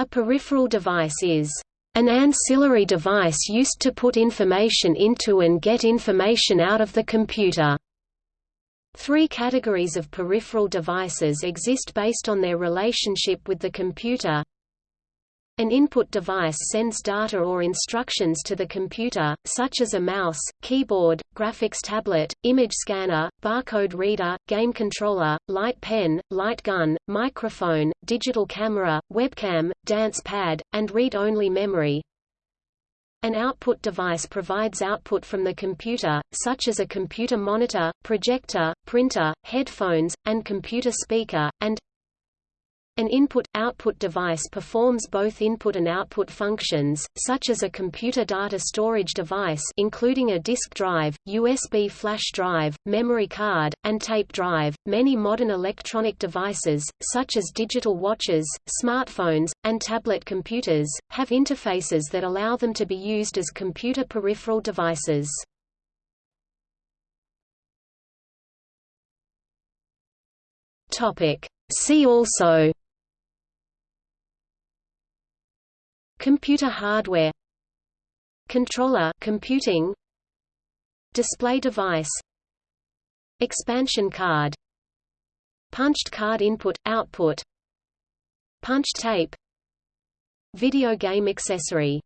A peripheral device is an ancillary device used to put information into and get information out of the computer. Three categories of peripheral devices exist based on their relationship with the computer. An input device sends data or instructions to the computer, such as a mouse, keyboard, graphics tablet, image scanner, barcode reader, game controller, light pen, light gun, microphone, digital camera, webcam, dance pad, and read-only memory. An output device provides output from the computer, such as a computer monitor, projector, printer, headphones, and computer speaker, and an input-output device performs both input and output functions, such as a computer data storage device including a disk drive, USB flash drive, memory card, and tape drive. Many modern electronic devices, such as digital watches, smartphones, and tablet computers, have interfaces that allow them to be used as computer peripheral devices. Topic. See also Computer hardware Controller computing Display device Expansion card Punched card input output Punch tape Video game accessory